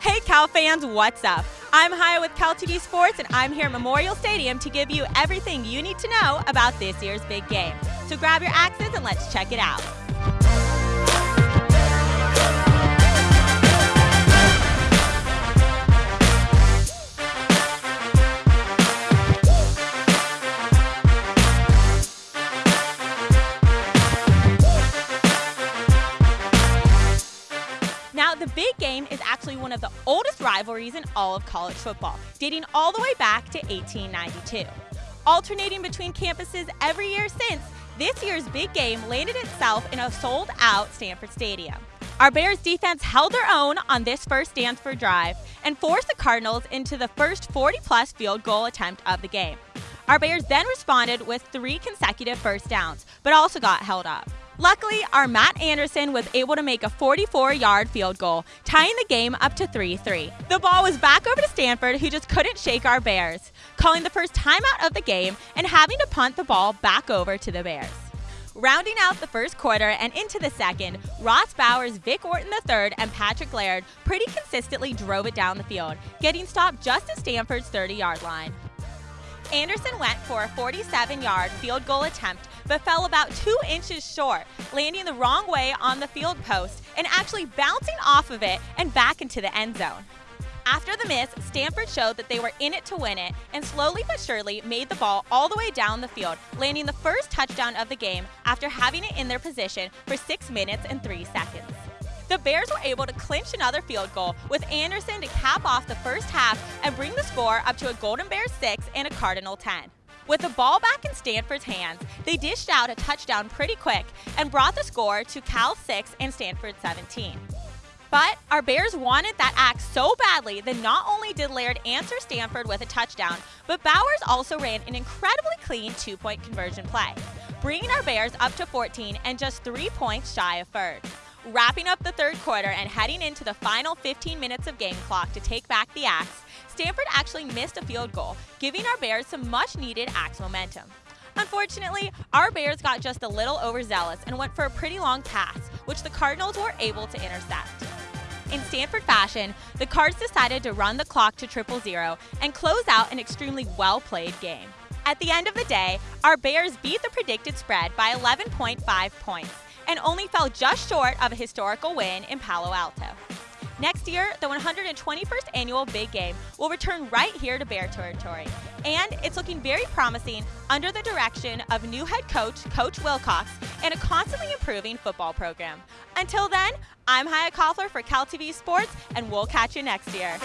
Hey Cal fans, what's up? I'm Haya with Cal TV Sports and I'm here at Memorial Stadium to give you everything you need to know about this year's big game. So grab your axes and let's check it out. The big game is actually one of the oldest rivalries in all of college football, dating all the way back to 1892. Alternating between campuses every year since, this year's big game landed itself in a sold out Stanford Stadium. Our Bears defense held their own on this first Stanford drive and forced the Cardinals into the first 40 plus field goal attempt of the game. Our Bears then responded with three consecutive first downs, but also got held up. Luckily, our Matt Anderson was able to make a 44 yard field goal, tying the game up to 3 3. The ball was back over to Stanford, who just couldn't shake our Bears, calling the first timeout of the game and having to punt the ball back over to the Bears. Rounding out the first quarter and into the second, Ross Bowers, Vic Wharton III, and Patrick Laird pretty consistently drove it down the field, getting stopped just at Stanford's 30 yard line. Anderson went for a 47 yard field goal attempt, but fell about two inches short, landing the wrong way on the field post and actually bouncing off of it and back into the end zone. After the miss, Stanford showed that they were in it to win it and slowly but surely made the ball all the way down the field, landing the first touchdown of the game after having it in their position for 6 minutes and 3 seconds. The Bears were able to clinch another field goal with Anderson to cap off the first half and bring the score up to a Golden Bears 6 and a Cardinal 10. With the ball back in Stanford's hands, they dished out a touchdown pretty quick and brought the score to Cal 6 and Stanford 17. But our Bears wanted that act so badly that not only did Laird answer Stanford with a touchdown, but Bowers also ran an incredibly clean two point conversion play, bringing our Bears up to 14 and just three points shy of third. Wrapping up the third quarter and heading into the final 15 minutes of game clock to take back the Axe, Stanford actually missed a field goal, giving our Bears some much needed Axe momentum. Unfortunately, our Bears got just a little overzealous and went for a pretty long pass, which the Cardinals were able to intercept. In Stanford fashion, the Cards decided to run the clock to triple zero and close out an extremely well played game. At the end of the day, our Bears beat the predicted spread by 11.5 points and only fell just short of a historical win in Palo Alto. Next year, the 121st annual Big Game will return right here to Bear Territory, and it's looking very promising under the direction of new head coach, Coach Wilcox, and a constantly improving football program. Until then, I'm Haya Koffler for Cal TV Sports, and we'll catch you next year.